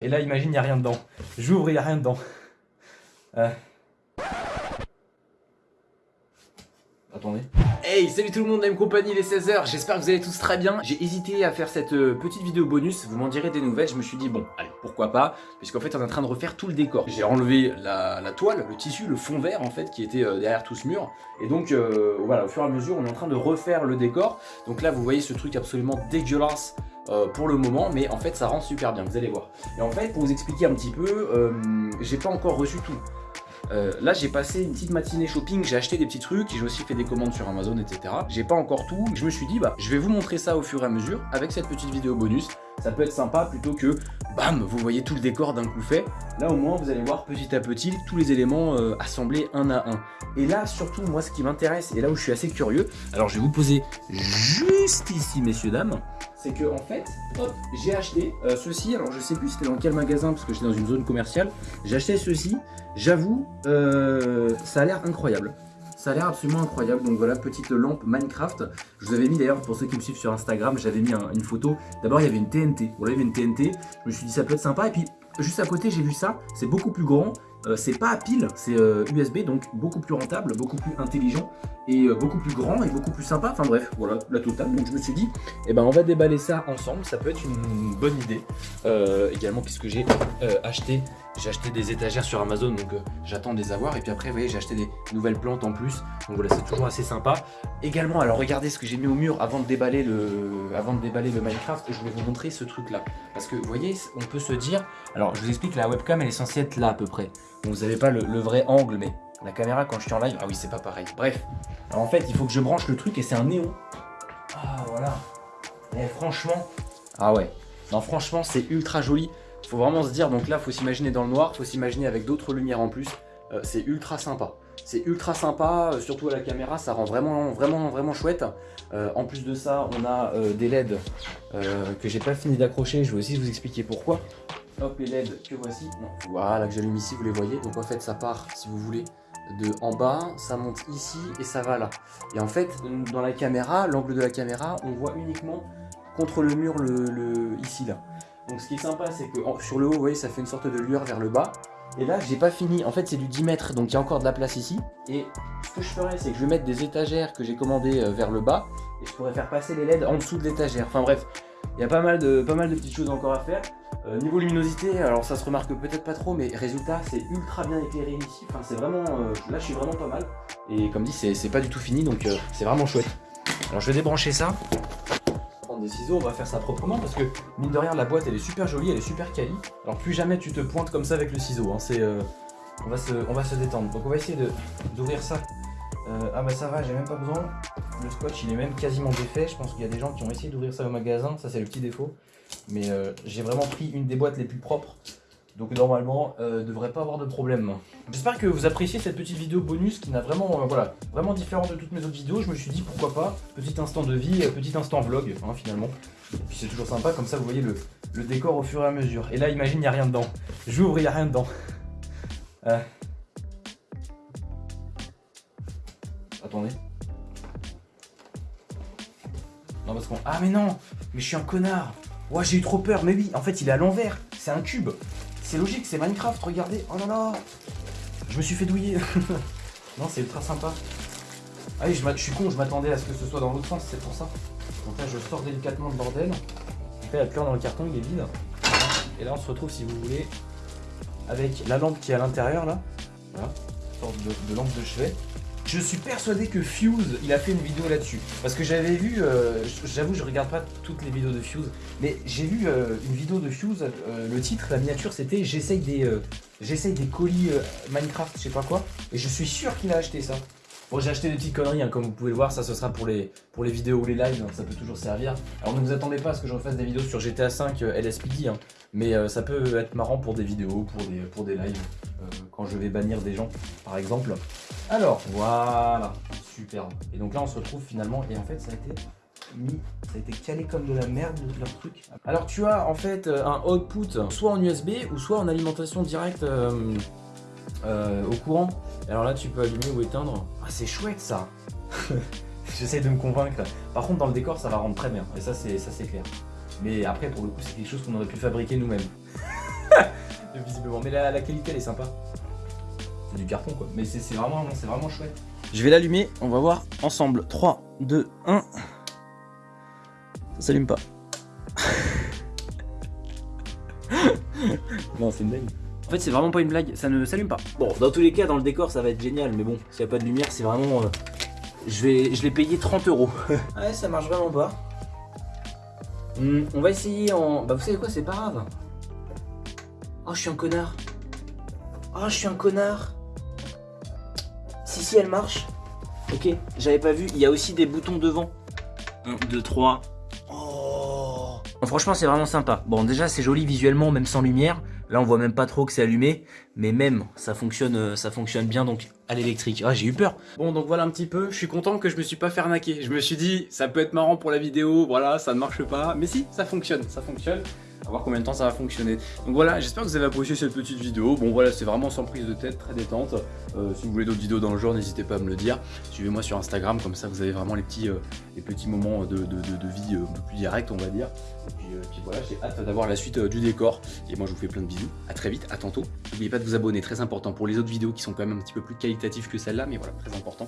Et là, imagine, il n'y a rien dedans. J'ouvre, il a rien dedans. Euh. Attendez. Hey, salut tout le monde, M Company, il est 16h, j'espère que vous allez tous très bien. J'ai hésité à faire cette euh, petite vidéo bonus, vous m'en direz des nouvelles, je me suis dit bon, allez, pourquoi pas, puisqu'en fait on est en train de refaire tout le décor. J'ai enlevé la, toile, le tissu, le fond vert en fait, qui était euh, derrière tout ce mur, et donc voilà, au fur et à mesure on est en train de refaire le décor. Donc là vous voyez ce truc absolument dégueulasse euh, pour le moment, mais en fait ça rend super bien, vous allez voir. Et en fait, pour vous expliquer un petit peu, euh, j'ai pas encore reçu tout. Euh, là j'ai passé une petite matinée shopping, j'ai acheté des petits trucs, j'ai aussi fait des commandes sur Amazon, etc. J'ai pas encore tout, je me suis dit bah je vais vous montrer ça au fur et à mesure avec cette petite vidéo bonus. Ça peut être sympa plutôt que bam, vous voyez tout le décor d'un coup fait. Là au moins vous allez voir petit à petit tous les éléments assemblés un à un. Et là surtout moi ce qui m'intéresse et là où je suis assez curieux, alors je vais vous poser juste ici messieurs dames, c'est que en fait, hop, j'ai acheté euh, ceci, alors je sais plus c'était dans quel magasin parce que j'étais dans une zone commerciale, j'ai acheté ceci, j'avoue, euh, ça a l'air incroyable. Ça a l'air absolument incroyable, donc voilà, petite lampe Minecraft. Je vous avais mis d'ailleurs, pour ceux qui me suivent sur Instagram, j'avais mis une photo. D'abord, il y avait une TNT. Voilà, il y avait une TNT. Je me suis dit, ça peut être sympa. Et puis, juste à côté, j'ai vu ça. C'est beaucoup plus grand. Euh, c'est pas à pile, c'est USB, donc beaucoup plus rentable, beaucoup plus intelligent et euh, beaucoup plus grand et beaucoup plus sympa. Enfin bref, voilà la totale. Donc je me suis dit, eh ben on va déballer ça ensemble. Ça peut être une bonne idée. Euh, également puisque j'ai euh, acheté, des étagères sur Amazon, donc j'attends de les avoir. Et puis après, vous voyez, j'ai acheté des nouvelles plantes en plus. Donc voilà, c'est toujours assez sympa. Également, alors regardez ce que j'ai mis au mur avant de déballer le, avant de Minecraft. Je vais vous montrer ce truc là, parce que vous voyez, on peut se dire. Alors je vous explique, la webcam elle est censée être là à peu près. Vous n'avez pas le vrai angle, mais la caméra quand je suis en live, ah oui c'est pas pareil. Bref, alors en fait il faut que je branche le truc et c'est un néon. Ah voilà. Et eh, franchement, ah ouais. Non franchement c'est ultra joli. Faut vraiment se dire, donc là faut s'imaginer dans le noir, faut s'imaginer avec d'autres lumières en plus. Euh, c'est ultra sympa. C'est ultra sympa, euh, surtout à la caméra, ça rend vraiment vraiment vraiment chouette. Euh, en plus de ça, on a des LED que j'ai pas fini d'accrocher, je vais aussi vous expliquer pourquoi. Hop, les LED que voici. voilà, que j'allume ici, vous les voyez. Donc en fait, ça part, si vous voulez, de en bas, ça monte ici et ça va là. Et en fait, dans la caméra, l'angle de la caméra, on voit uniquement contre le mur ici là. Donc ce qui est sympa, c'est que sur le haut, vous voyez, ça fait une sorte de lueur vers le bas. Et là, j'ai pas fini. En fait, c'est du 10 mètres, donc il y a encore de la place ici. Et ce que je ferais, c'est que je vais mettre des étagères que j'ai commandées euh, vers le bas. Et je pourrais faire passer les LED en dessous de l'étagère. Enfin bref, il y a pas mal, de, petites choses encore à faire. Euh, niveau luminosité, alors ça se remarque peut-être pas trop, mais résultat, c'est ultra bien éclairé ici. Enfin, c'est vraiment, euh, là, je suis vraiment pas mal. Et comme dit, c'est pas du tout fini, donc euh, c'est vraiment chouette. Alors, je vais débrancher ça. Prendre des ciseaux, on va faire ça proprement parce que mine de rien, la boîte, elle est super jolie, elle est super quali. Alors, plus jamais tu te pointes comme ça avec le ciseau. Hein, c'est, on va se, on va se détendre. Donc, on va essayer d'ouvrir ça. ah bah ça va, j'ai même pas besoin. Le scotch, il est même quasiment défait. Je pense qu'il y a des gens qui ont essayé d'ouvrir ça au magasin. Ça, c'est le petit défaut. Mais euh, j'ai vraiment pris une des boîtes les plus propres. Donc normalement, euh, devrait pas avoir de problème. J'espère que vous appréciez cette petite vidéo bonus qui n'a vraiment, euh, voilà, vraiment différente de toutes mes autres vidéos. Je me suis dit pourquoi pas, petit instant de vie, petit instant vlog hein, finalement. Et puis c'est toujours sympa, comme ça vous voyez le, décor au fur et à mesure. Et là imagine, il n'y a rien dedans. J'ouvre, il n'y a rien dedans. Attendez. Non parce qu'on... Ah mais non Mais je suis un connard Ouais, j'ai eu trop peur, mais oui, en fait, il est à l'envers. C'est un cube. C'est logique, c'est Minecraft, regardez. Oh là là Je me suis fait douiller. non, c'est ultra sympa. Ah oui, je, suis con, je m'attendais à ce que ce soit dans l'autre sens, c'est pour ça. Donc là, je sors délicatement le bordel. Donc là, il y a dans le carton, il est vide. Et là, on se retrouve, si vous voulez, avec la lampe qui est à l'intérieur, là. Une sorte de lampe de chevet. Je suis persuadé que Fuse, il a fait une vidéo là-dessus. Parce que j'avais vu, euh, j'avoue, je regarde pas toutes les vidéos de Fuse, mais j'ai vu euh, une vidéo de Fuse, euh, le titre, la miniature, c'était j'essaye des, j'essaye des colis Minecraft, je sais pas quoi, et je suis sûr qu'il a acheté ça. Bon, j'ai acheté des petites conneries, hein, comme vous pouvez le voir, ça ce sera pour les, pour les vidéos ou les lives, hein, ça peut toujours servir. Alors ne vous attendez pas à ce que je refasse des vidéos sur GTA 5 LSPD, hein, mais ça peut être marrant pour des vidéos, pour des, pour des lives, quand je vais bannir des gens, par exemple. Alors, voilà, superbe. Et donc là, on se retrouve finalement, et en fait, ça a été mis, ça a été calé comme de la merde, leur truc. Alors, tu as en fait euh, un output, soit en USB, ou soit en alimentation directe euh, euh, au courant. Alors là, tu peux allumer ou éteindre. Ah, c'est chouette, ça J'essaie de me convaincre. Par contre, dans le décor, ça va rendre très bien. Et ça, c'est clair. Mais après, pour le coup, c'est quelque chose qu'on aurait pu fabriquer nous-mêmes. Visiblement, mais la, qualité elle est sympa. C'est du carton quoi, mais c'est vraiment, vraiment chouette. Je vais l'allumer, on va voir ensemble. 3, 2, 1. Ça s'allume pas. non, c'est une blague. En fait, c'est vraiment pas une blague, ça ne s'allume pas. Bon, dans tous les cas, dans le décor, ça va être génial, mais bon, s'il n'y a pas de lumière, c'est vraiment... Euh, je vais, je l'ai payé 30 euros. ouais, ça marche vraiment pas. Hmm, on va essayer en... Bah, vous savez quoi, c'est pas grave. Oh, je suis un connard. Oh, je suis un connard. Si, si, elle marche. Ok, j'avais pas vu. Il y a aussi des boutons devant. 1, 2, 3. Oh. Franchement, c'est vraiment sympa. Bon, déjà, c'est joli visuellement, même sans lumière. Là, on voit même pas trop que c'est allumé, mais même, ça fonctionne, euh, ça fonctionne bien, donc à l'électrique. Ah, j'ai eu peur. Bon, donc voilà un petit peu. Je suis content que je me suis pas fait arnaquer. Je me suis dit, ça peut être marrant pour la vidéo, voilà, ça ne marche pas. Mais si, ça fonctionne, ça fonctionne voir combien de temps ça va fonctionner. Donc voilà, j'espère que vous avez apprécié cette petite vidéo. Bon voilà, c'est vraiment sans prise de tête, très détente. Euh, si vous voulez d'autres vidéos dans le genre, n'hésitez pas à me le dire. Suivez-moi sur Instagram, comme ça vous avez vraiment les petits, euh, moments de, vie euh, un plus direct, on va dire. Et puis, puis voilà, j'ai hâte d'avoir la suite du décor. Et moi je vous fais plein de bisous. À très vite, à tantôt. N'oubliez pas de vous abonner, très important pour les autres vidéos qui sont quand même un petit peu plus qualitatives que celle-là, mais voilà, très important.